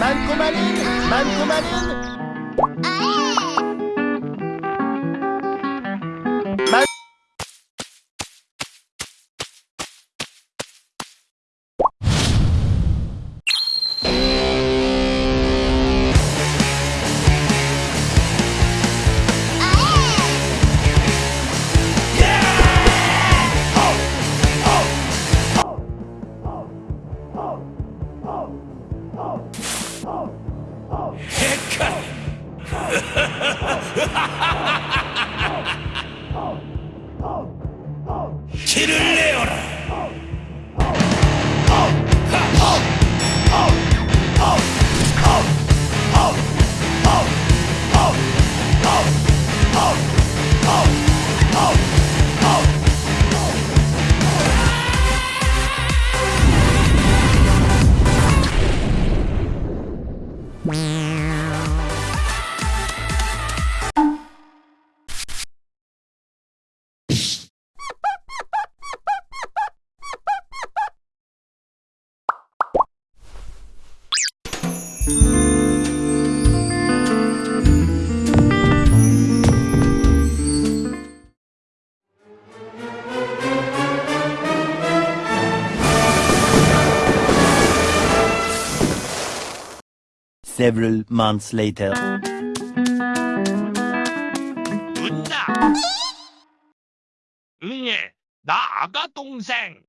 マンコマリンマンコマリン。キルレオラうん。Several months later. 웃나? 응애, 나 아가 동생.